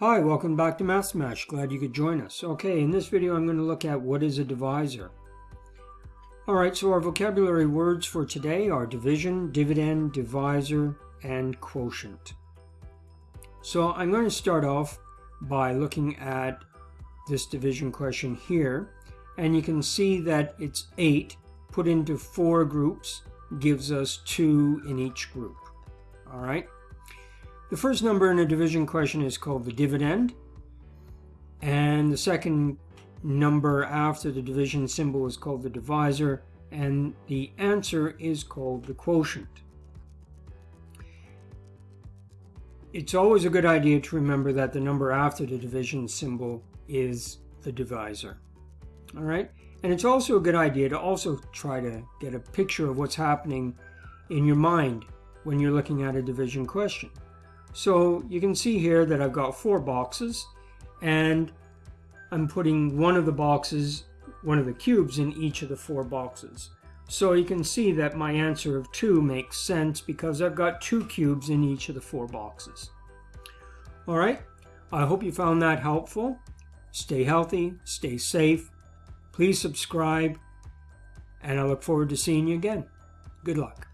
Hi, welcome back to Math Smash. Glad you could join us. Okay, in this video I'm going to look at what is a divisor. Alright, so our vocabulary words for today are division, dividend, divisor, and quotient. So I'm going to start off by looking at this division question here. And you can see that it's 8 put into four groups gives us 2 in each group. Alright. The first number in a division question is called the dividend. And the second number after the division symbol is called the divisor. And the answer is called the quotient. It's always a good idea to remember that the number after the division symbol is the divisor. All right. And it's also a good idea to also try to get a picture of what's happening in your mind when you're looking at a division question. So you can see here that I've got four boxes and I'm putting one of the boxes, one of the cubes in each of the four boxes. So you can see that my answer of 2 makes sense because I've got two cubes in each of the four boxes. Alright, I hope you found that helpful. Stay healthy, stay safe, please subscribe, and I look forward to seeing you again. Good luck.